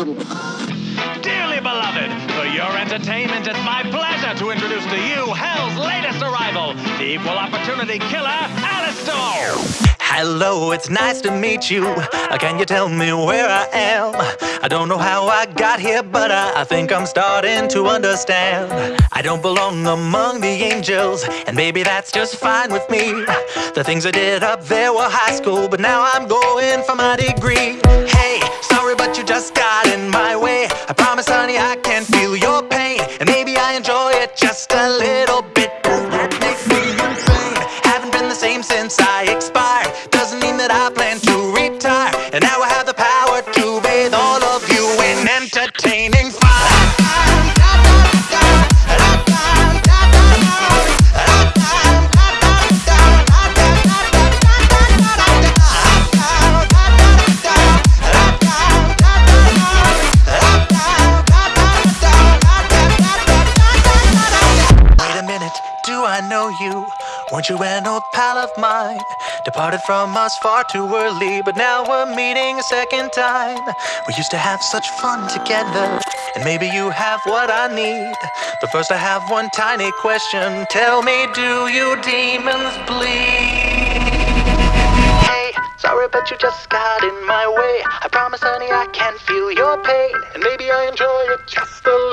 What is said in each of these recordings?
Dearly beloved, for your entertainment, it's my pleasure to introduce to you Hell's latest arrival, the equal opportunity killer, Alastor. Hello, it's nice to meet you. Can you tell me where I am? I don't know how I got here, but I, I think I'm starting to understand. I don't belong among the angels, and maybe that's just fine with me. The things I did up there were high school, but now I'm going for my degree. Hey, sorry, but you just got enjoy just a little bit. That make me insane? Haven't been the same since I expired. Doesn't mean that I plan to retire. And now I have the power to bathe all of you in entertaining I know you? Weren't you an old pal of mine? Departed from us far too early, but now we're meeting a second time. We used to have such fun together, and maybe you have what I need. But first, I have one tiny question. Tell me, do you demons bleed? Hey, sorry, but you just got in my way. I promise, honey, I can feel your pain, and maybe I enjoy it just a little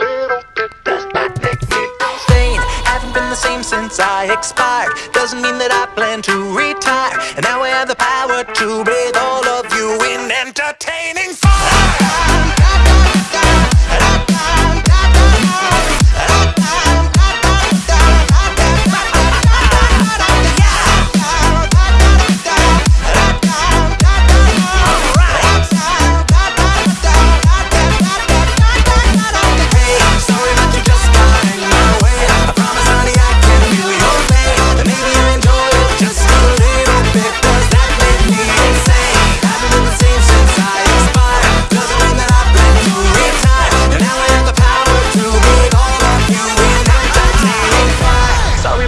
the same since I expired. Doesn't mean that I plan to retire, and now I have the power to breathe all of you in entertaining Hey,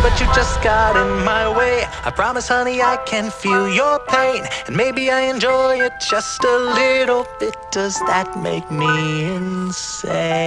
but you just got in my way. I promise, honey, I can feel your pain, and maybe I enjoy it just a little bit. Does that make me insane?